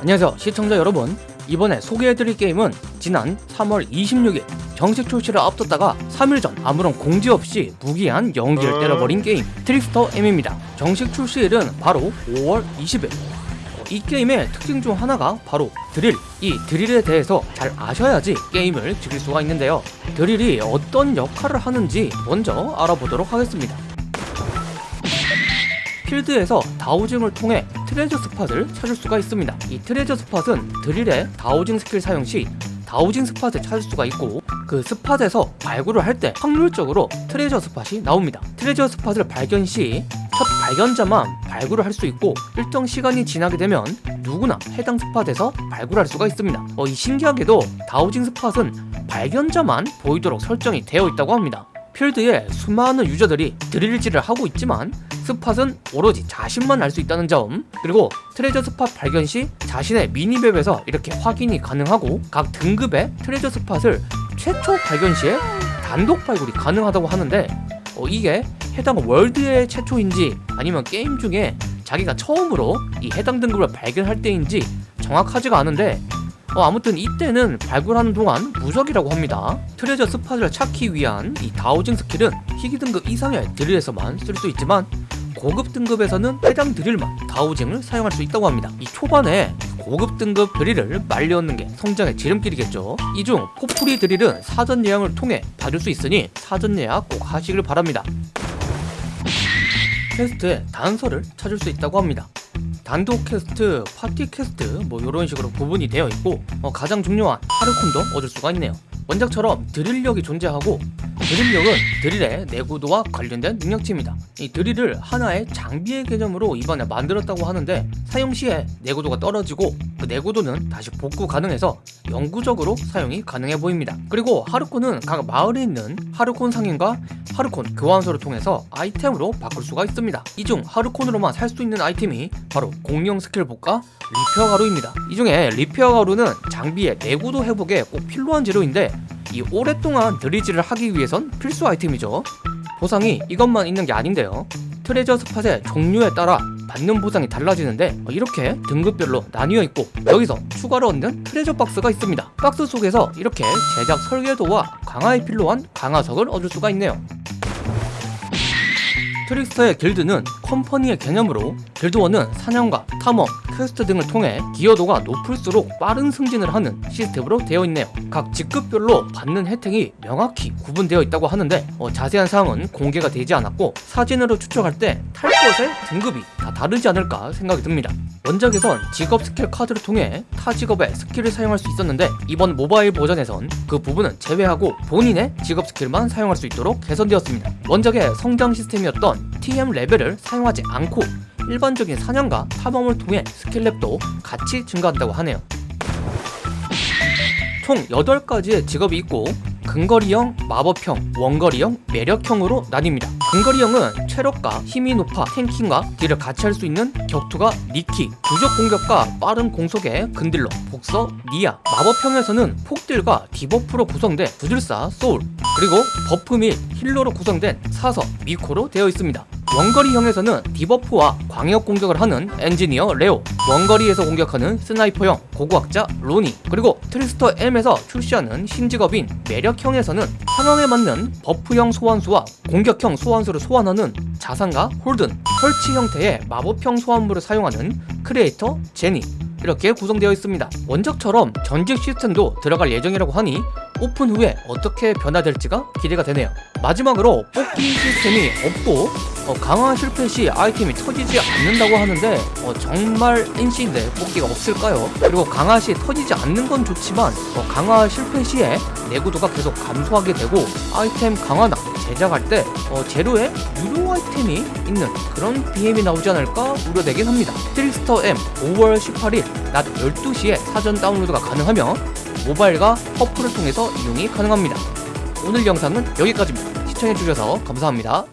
안녕하세요 시청자 여러분. 이번에 소개해드릴 게임은 지난 3월 26일 정식 출시를 앞뒀다가 3일 전 아무런 공지 없이 무기한 연기를 때려버린 게임 트릭스터 M입니다. 정식 출시일은 바로 5월 20일. 어, 이 게임의 특징 중 하나가 바로 드릴. 이 드릴에 대해서 잘 아셔야지 게임을 즐길 수가 있는데요. 드릴이 어떤 역할을 하는지 먼저 알아보도록 하겠습니다. 필드에서 dowsing을 통해 treasure spot을 찾을 수가 있습니다. 이 treasure spot은 드릴의 dowsing 스킬 사용 시 dowsing spot을 찾을 수가 있고 그 spot에서 발굴을 할 때 확률적으로 treasure spot이 나옵니다. treasure spot을 발견 시 첫 발견자만 발굴을 할 수 있고 일정 시간이 지나게 되면 누구나 해당 spot에서 발굴할 수가 있습니다. 어, 이 신기하게도 dowsing spot은 발견자만 보이도록 설정이 되어 있다고 합니다. 필드에 수많은 유저들이 드릴질을 하고 있지만 spot은 오로지 자신만 알 수 있다는 점 그리고 treasure spot 발견 시 자신의 minimap에서 이렇게 확인이 가능하고 각 등급의 treasure spot을 최초 발견 시에 단독 발굴이 가능하다고 하는데 어, 이게 해당 월드의 최초인지 아니면 게임 중에 자기가 처음으로 이 해당 등급을 발견할 때인지 정확하지가 않은데 어, 아무튼 이때는 발굴하는 동안 무적이라고 합니다. treasure spot을 찾기 위한 이 dowsing 스킬은 희귀 등급 이상의 드릴에서만 쓸 수 있지만 고급 등급에서는 해당 드릴만 dowsing을 사용할 수 있다고 합니다. 이 초반에 고급 등급 드릴을 마련해 놓는 게 성장의 지름길이겠죠. 이 중 포프리 드릴은 사전 예약을 통해 받을 수 있으니 사전 예약 꼭 하시길 바랍니다. 퀘스트에 단서를 찾을 수 있다고 합니다. 단독 퀘스트, 파티 퀘스트 뭐 이런 식으로 구분이 되어 있고 어, 가장 중요한 하르콘도 얻을 수가 있네요. 원작처럼 드릴력이 존재하고 드릴력은 드릴의 내구도와 관련된 능력치입니다. 이 드릴을 하나의 장비의 개념으로 이번에 만들었다고 하는데 사용 시에 내구도가 떨어지고 그 내구도는 다시 복구 가능해서 영구적으로 사용이 가능해 보입니다. 그리고 하르콘은 각 마을에 있는 하르콘 상인과 하르콘 교환소를 통해서 아이템으로 바꿀 수가 있습니다. 이 중 하르콘으로만 살 수 있는 아이템이 바로 공룡 스킬 복과 repair 가루입니다. 이 중에 repair 가루는 장비의 내구도 회복에 꼭 필요한 재료인데 이 오랫동안 드릴질을 하기 위해선 필수 아이템이죠. 보상이 이것만 있는 게 아닌데요. 트레저 스팟의 종류에 따라 받는 보상이 달라지는데 이렇게 등급별로 나뉘어 있고 여기서 추가로 얻는 treasure 박스가 있습니다. 박스 속에서 이렇게 제작 설계도와 강화에 필요한 강화석을 얻을 수가 있네요. 트릭스터의 길드는 company의 개념으로 길드원은 사냥과 탐험, 퀘스트 등을 통해 기여도가 높을수록 빠른 승진을 하는 시스템으로 되어 있네요. 각 직급별로 받는 혜택이 명확히 구분되어 있다고 하는데 어, 자세한 사항은 공개가 되지 않았고 사진으로 추측할 때 탈 것의 등급이 다 다르지 않을까 생각이 듭니다. 원작에선 직업 스킬 카드를 통해 타 직업의 스킬을 사용할 수 있었는데 이번 모바일 버전에선 그 부분은 제외하고 본인의 직업 스킬만 사용할 수 있도록 개선되었습니다. 원작의 성장 시스템이었던 TM 레벨을 사용하지 않고 일반적인 사냥과 탐험을 통해 스킬렙도 같이 증가한다고 하네요. 총 8가지의 직업이 있고 근거리형, 마법형, 원거리형, 매력형으로 나뉩니다. 근거리형은 체력과 힘이 높아 tanking과 딜을 같이 할 수 있는 격투가 니키, 부적 공격과 빠른 공속의 근딜러, 복서, 니아 마법형에서는 폭딜과 debuff로 구성된 부두술사, 소울 그리고 buff 및 healer로 구성된 사서, 미코로 되어 있습니다. 원거리형에서는 debuff와 광역 공격을 하는 엔지니어 레오 원거리에서 공격하는 sniper형 고고학자 로니 그리고 트릭스터 M에서 출시하는 신직업인 매력형에서는 상황에 맞는 buff형 소환수와 공격형 소환수를 소환하는 자산가 홀든 설치 형태의 마법형 소환물을 사용하는 크리에이터 제니 이렇게 구성되어 있습니다. 원작처럼 전직 시스템도 들어갈 예정이라고 하니 오픈 후에 어떻게 변화될지가 기대가 되네요. 마지막으로 뽑기 시스템이 없고 어, 강화 실패 시 아이템이 터지지 않는다고 하는데 어, 정말 NC인데 뽑기가 없을까요? 그리고 강화 시 터지지 않는 건 좋지만 어, 강화 실패 시에 내구도가 계속 감소하게 되고 아이템 강화나 제작할 때 어, 재료에 유료 아이템이 있는 그런 BM이 나오지 않을까 우려되긴 합니다. 트릭스터 M 5월 18일 낮 12시에 사전 다운로드가 가능하며 모바일과 퍼플을 통해서 이용이 가능합니다. 오늘 영상은 여기까지입니다. 시청해주셔서 감사합니다